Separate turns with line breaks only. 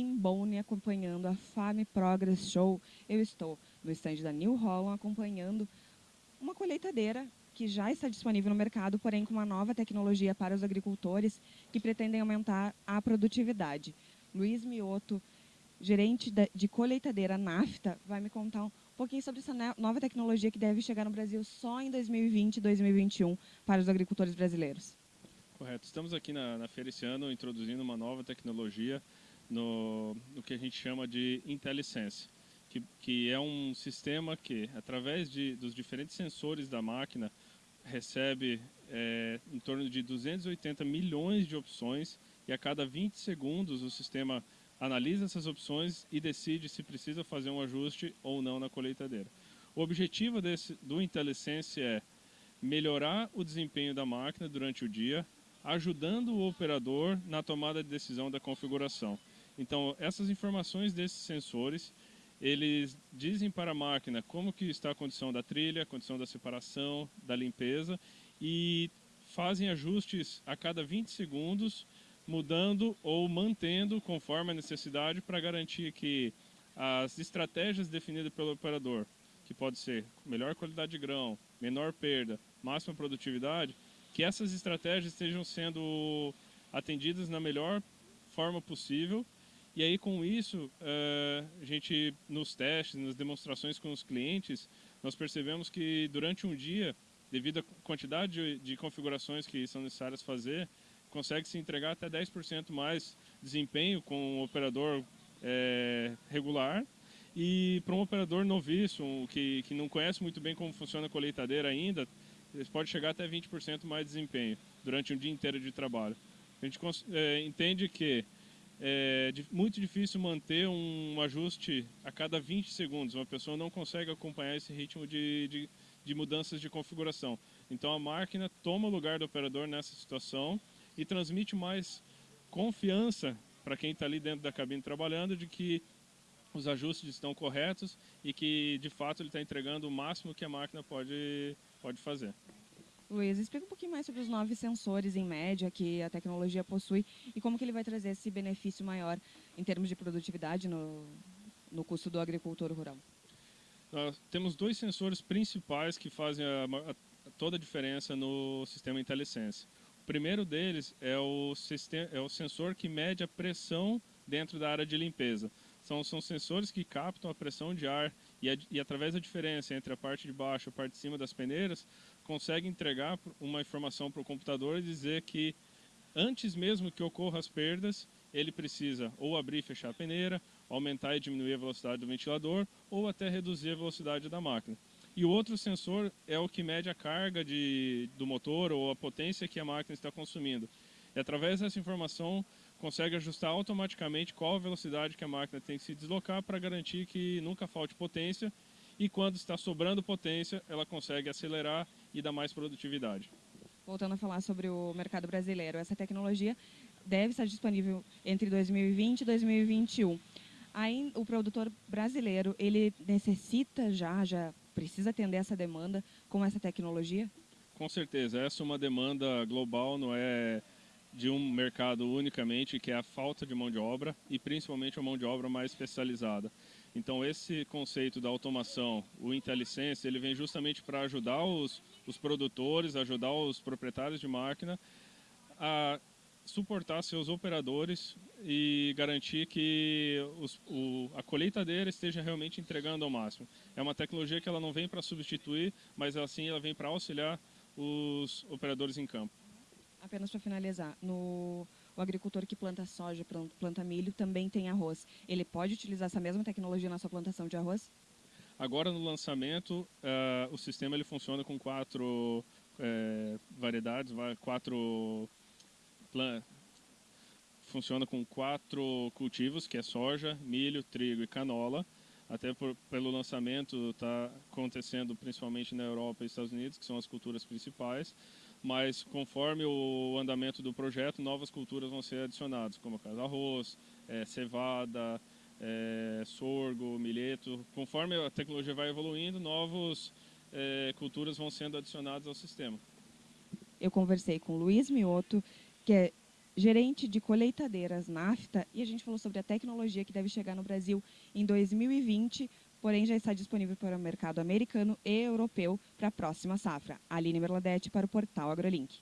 Boni acompanhando a Fame Progress Show. Eu estou no estande da New Holland acompanhando uma colheitadeira que já está disponível no mercado, porém com uma nova tecnologia para os agricultores que pretendem aumentar a produtividade. Luiz Mioto, gerente de colheitadeira NAFTA, vai me contar um pouquinho sobre essa nova tecnologia que deve chegar no Brasil só em 2020 e 2021 para os agricultores brasileiros.
Correto. Estamos aqui na, na feira esse ano introduzindo uma nova tecnologia no, no que a gente chama de IntelliSense, que, que é um sistema que, através de, dos diferentes sensores da máquina, recebe é, em torno de 280 milhões de opções e a cada 20 segundos o sistema analisa essas opções e decide se precisa fazer um ajuste ou não na colheitadeira. O objetivo desse, do IntelliSense é melhorar o desempenho da máquina durante o dia, ajudando o operador na tomada de decisão da configuração. Então, essas informações desses sensores, eles dizem para a máquina como que está a condição da trilha, a condição da separação, da limpeza e fazem ajustes a cada 20 segundos mudando ou mantendo conforme a necessidade para garantir que as estratégias definidas pelo operador, que pode ser melhor qualidade de grão, menor perda, máxima produtividade, que essas estratégias estejam sendo atendidas na melhor forma possível. E aí com isso, eh, a gente nos testes, nas demonstrações com os clientes, nós percebemos que durante um dia, devido à quantidade de configurações que são necessárias fazer, consegue se entregar até 10% mais desempenho com um operador é, regular. E para um operador noviço, que, que não conhece muito bem como funciona a colheitadeira ainda, eles pode chegar até 20% mais desempenho durante um dia inteiro de trabalho. A gente é, entende que é muito difícil manter um ajuste a cada 20 segundos. Uma pessoa não consegue acompanhar esse ritmo de, de, de mudanças de configuração. Então a máquina toma o lugar do operador nessa situação e transmite mais confiança para quem está ali dentro da cabine trabalhando de que os ajustes estão corretos e que de fato ele está entregando o máximo que a máquina pode, pode fazer.
Luiz, explica um pouquinho mais sobre os nove sensores em média que a tecnologia possui e como que ele vai trazer esse benefício maior em termos de produtividade no, no custo do agricultor rural.
Nós temos dois sensores principais que fazem a, a, toda a diferença no sistema IntelliSense. O primeiro deles é o, é o sensor que mede a pressão dentro da área de limpeza. São, são sensores que captam a pressão de ar e, a, e, através da diferença entre a parte de baixo e a parte de cima das peneiras, consegue entregar uma informação para o computador e dizer que antes mesmo que ocorram as perdas, ele precisa ou abrir e fechar a peneira, aumentar e diminuir a velocidade do ventilador ou até reduzir a velocidade da máquina. E o outro sensor é o que mede a carga de, do motor ou a potência que a máquina está consumindo. E através dessa informação consegue ajustar automaticamente qual a velocidade que a máquina tem que se deslocar para garantir que nunca falte potência e quando está sobrando potência, ela consegue acelerar e dar mais produtividade.
Voltando a falar sobre o mercado brasileiro, essa tecnologia deve estar disponível entre 2020 e 2021. Aí, o produtor brasileiro, ele necessita já, já precisa atender essa demanda com essa tecnologia?
Com certeza, essa é uma demanda global, não é de um mercado unicamente, que é a falta de mão de obra e principalmente a mão de obra mais especializada. Então esse conceito da automação, o IntelliSense, ele vem justamente para ajudar os, os produtores, ajudar os proprietários de máquina a suportar seus operadores e garantir que os, o, a colheitadeira esteja realmente entregando ao máximo. É uma tecnologia que ela não vem para substituir, mas assim ela vem para auxiliar os operadores em campo.
Apenas para finalizar, no, o agricultor que planta soja, planta milho, também tem arroz. Ele pode utilizar essa mesma tecnologia na sua plantação de arroz?
Agora no lançamento, uh, o sistema ele funciona com quatro uh, variedades, quatro funciona com quatro cultivos, que é soja, milho, trigo e canola. Até por, pelo lançamento está acontecendo principalmente na Europa e Estados Unidos, que são as culturas principais. Mas conforme o andamento do projeto, novas culturas vão ser adicionadas, como arroz, é, cevada, é, sorgo, milheto. Conforme a tecnologia vai evoluindo, novas é, culturas vão sendo adicionadas ao sistema.
Eu conversei com Luiz Mioto, que é gerente de colheitadeiras NAFTA, e a gente falou sobre a tecnologia que deve chegar no Brasil em 2020, porém já está disponível para o mercado americano e europeu para a próxima safra. Aline Merladete para o portal AgroLink.